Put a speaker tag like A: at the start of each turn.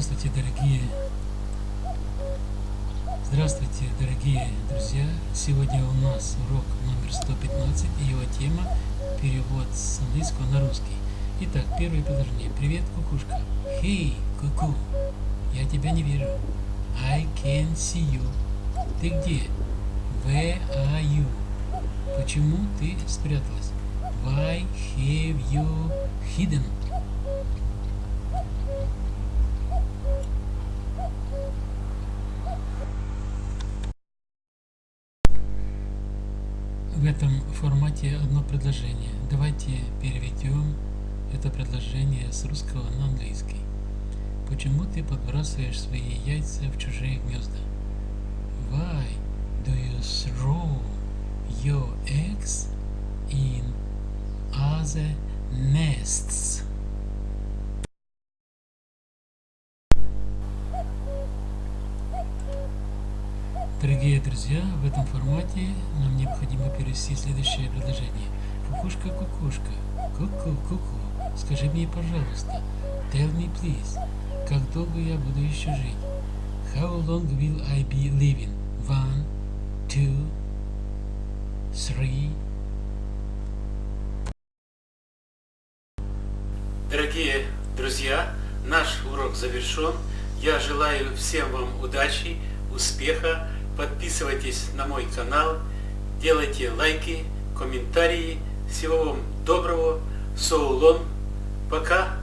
A: Здравствуйте, дорогие Здравствуйте, дорогие друзья! Сегодня у нас урок номер 115 и его тема перевод с английского на русский. Итак, первое предложение. Привет, кукушка. Hey, куку. Я тебя не вижу. I can see you. Ты где? Where are you? Почему ты спряталась? Why have you hidden? В этом формате одно предложение. Давайте переведем это предложение с русского на английский. Почему ты подбрасываешь свои яйца в чужие гнезда? Why do you throw your eggs in other nests? Дорогие друзья, в этом формате нам необходимо перевести следующее предложение. Кукушка, кукушка, ку-ку, ку-ку, скажи мне, пожалуйста, tell me please, как долго я буду еще жить? How long will I be living? One, two, three. Дорогие друзья, наш урок завершен. Я желаю всем вам удачи, успеха. Подписывайтесь на мой канал, делайте лайки, комментарии. Всего вам доброго. So long. Пока.